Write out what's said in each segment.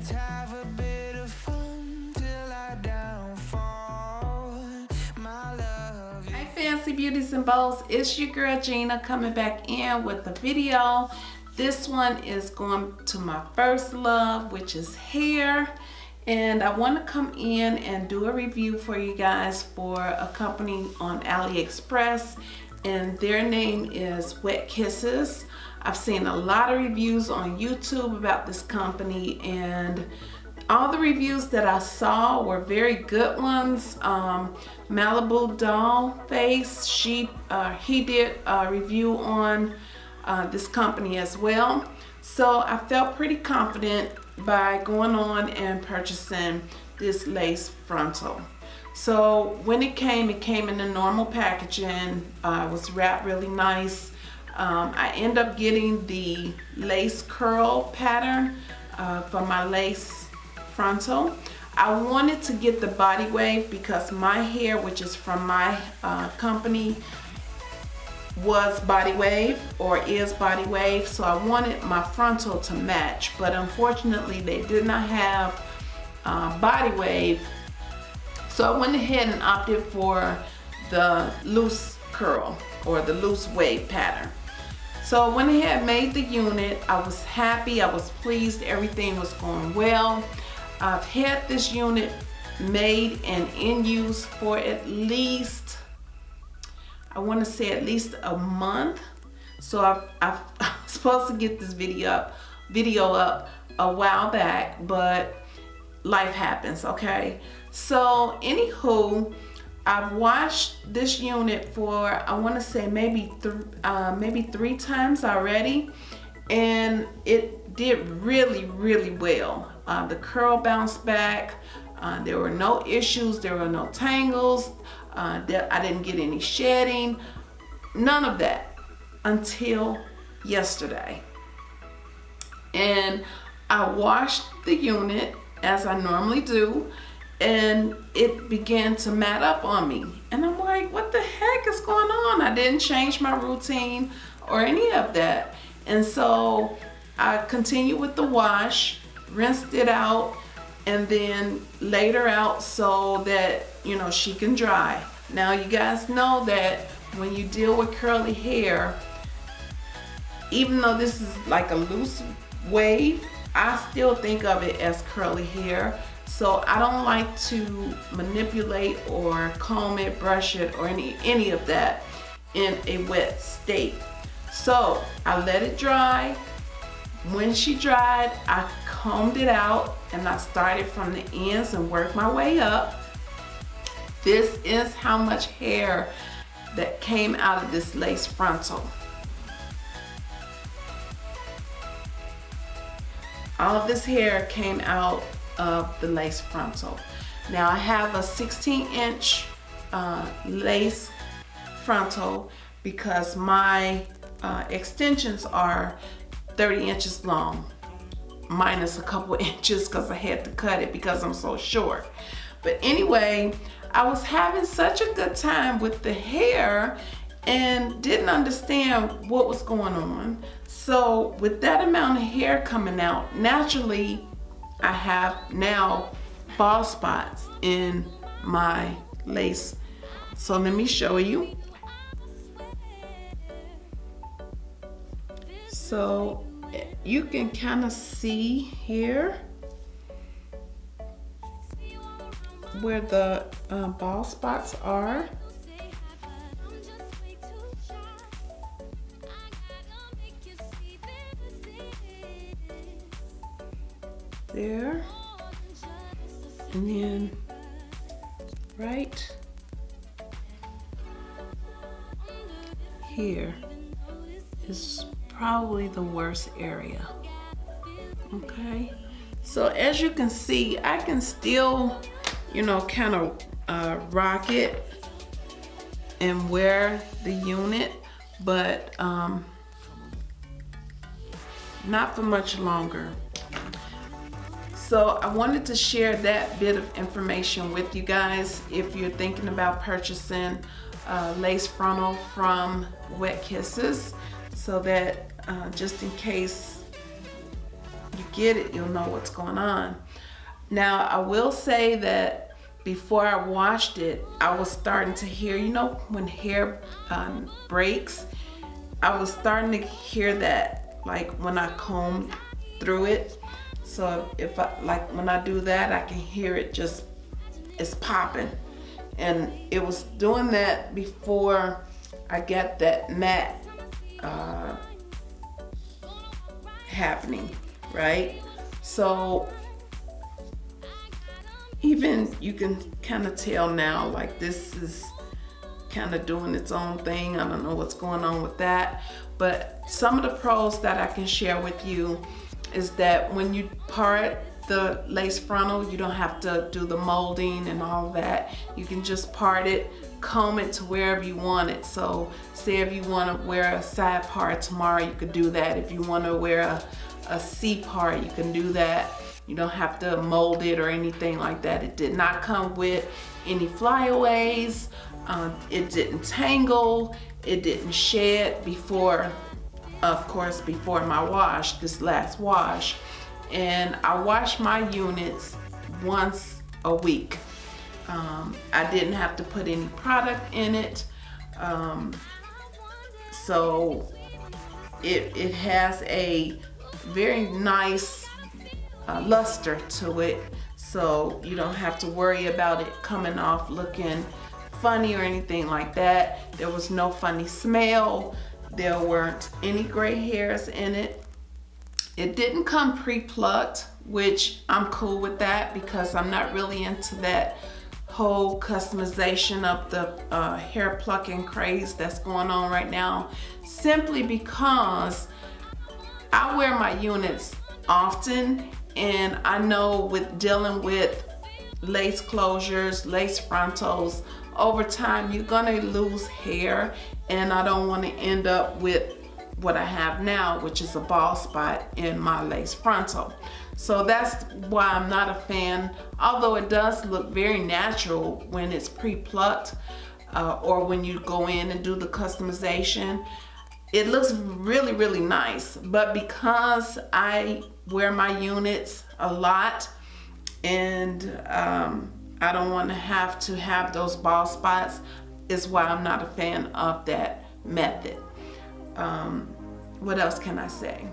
Let's have a bit of fun till I downfall. My love. Hey Fancy Beauties and Bows, it's your girl Gina coming back in with a video. This one is going to my first love, which is hair. And I want to come in and do a review for you guys for a company on AliExpress. And their name is Wet Kisses. I've seen a lot of reviews on YouTube about this company and all the reviews that I saw were very good ones. Um, Malibu Doll Face, she, uh, he did a review on uh, this company as well. So I felt pretty confident by going on and purchasing this lace frontal. So when it came, it came in the normal packaging. Uh, it was wrapped really nice. Um, I end up getting the lace curl pattern uh, for my lace frontal. I wanted to get the body wave because my hair, which is from my uh, company, was body wave or is body wave. So I wanted my frontal to match, but unfortunately they did not have uh, body wave. So I went ahead and opted for the loose curl or the loose wave pattern. So I went ahead made the unit. I was happy, I was pleased, everything was going well. I've had this unit made and in use for at least, I want to say at least a month. So I've, I've, I was supposed to get this video up, video up a while back, but life happens, okay? So anywho, I've washed this unit for I want to say maybe uh, maybe three times already and it did really really well. Uh, the curl bounced back. Uh, there were no issues there were no tangles uh, I didn't get any shedding none of that until yesterday. And I washed the unit as I normally do and it began to mat up on me. And I'm like, what the heck is going on? I didn't change my routine or any of that. And so I continued with the wash, rinsed it out, and then laid her out so that, you know, she can dry. Now you guys know that when you deal with curly hair, even though this is like a loose wave, I still think of it as curly hair so I don't like to manipulate or comb it, brush it, or any, any of that in a wet state. So I let it dry. When she dried, I combed it out and I started from the ends and worked my way up. This is how much hair that came out of this lace frontal. All of this hair came out of the lace frontal. Now I have a 16 inch uh, lace frontal because my uh, extensions are 30 inches long minus a couple inches because I had to cut it because I'm so short. But anyway, I was having such a good time with the hair and didn't understand what was going on. So with that amount of hair coming out, naturally I have now ball spots in my lace. So let me show you. So you can kind of see here where the uh, bald spots are. There. And then right here is probably the worst area okay? So as you can see I can still you know kind of uh, rock it and wear the unit but um, not for much longer so I wanted to share that bit of information with you guys if you're thinking about purchasing lace frontal from Wet Kisses so that uh, just in case you get it, you'll know what's going on. Now, I will say that before I washed it, I was starting to hear, you know, when hair um, breaks, I was starting to hear that like when I combed through it. So if I, like when I do that, I can hear it just, it's popping. And it was doing that before I got that matte uh, happening, right? So even you can kind of tell now like this is kind of doing its own thing. I don't know what's going on with that. But some of the pros that I can share with you is that when you part the lace frontal, you don't have to do the molding and all that. You can just part it, comb it to wherever you want it. So say if you want to wear a side part tomorrow, you could do that. If you want to wear a, a C part, you can do that. You don't have to mold it or anything like that. It did not come with any flyaways. Um, it didn't tangle. It didn't shed before, of course, before my wash, this last wash. And I wash my units once a week. Um, I didn't have to put any product in it. Um, so it, it has a very nice uh, luster to it so you don't have to worry about it coming off looking funny or anything like that there was no funny smell there weren't any gray hairs in it. It didn't come pre-plucked which I'm cool with that because I'm not really into that whole customization of the uh, hair plucking craze that's going on right now simply because I wear my units often and I know with dealing with lace closures, lace frontals, over time you're gonna lose hair and I don't wanna end up with what I have now, which is a bald spot in my lace frontal. So that's why I'm not a fan, although it does look very natural when it's pre-plucked uh, or when you go in and do the customization. It looks really, really nice, but because I wear my units a lot and um, I don't want to have to have those bald spots is why I'm not a fan of that method. Um, what else can I say?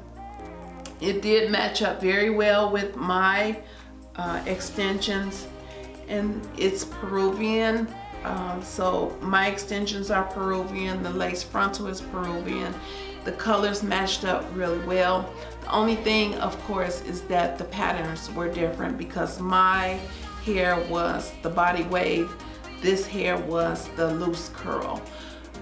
It did match up very well with my uh, extensions and it's Peruvian. Um, so my extensions are Peruvian, the lace frontal is Peruvian. The colors matched up really well. The only thing, of course, is that the patterns were different because my hair was the body wave. This hair was the loose curl.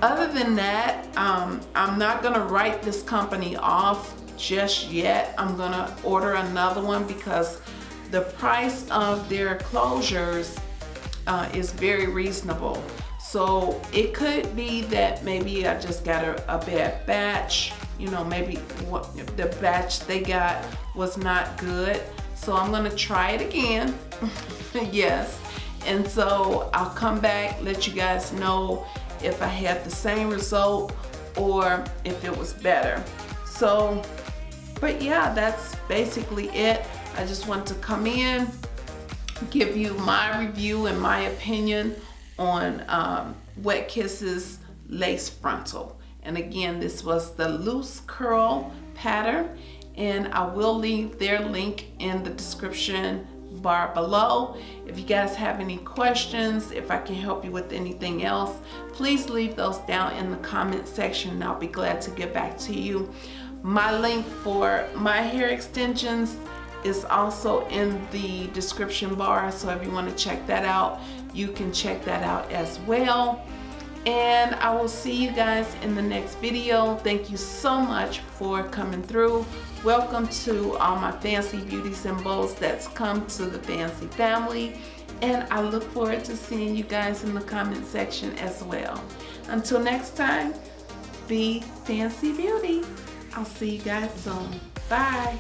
Other than that, um, I'm not gonna write this company off just yet. I'm gonna order another one because the price of their closures uh, is very reasonable. So it could be that maybe I just got a, a bad batch, you know, maybe what the batch they got was not good. So I'm gonna try it again, yes. And so I'll come back, let you guys know if I had the same result or if it was better. So, but yeah, that's basically it. I just want to come in, give you my review and my opinion on um, Wet Kisses Lace Frontal. And again, this was the loose curl pattern and I will leave their link in the description bar below. If you guys have any questions, if I can help you with anything else, please leave those down in the comment section and I'll be glad to get back to you. My link for my hair extensions is also in the description bar so if you want to check that out you can check that out as well and I will see you guys in the next video. Thank you so much for coming through. Welcome to all my fancy beauty symbols that's come to the fancy family. And I look forward to seeing you guys in the comment section as well. Until next time be fancy beauty. I'll see you guys soon. Bye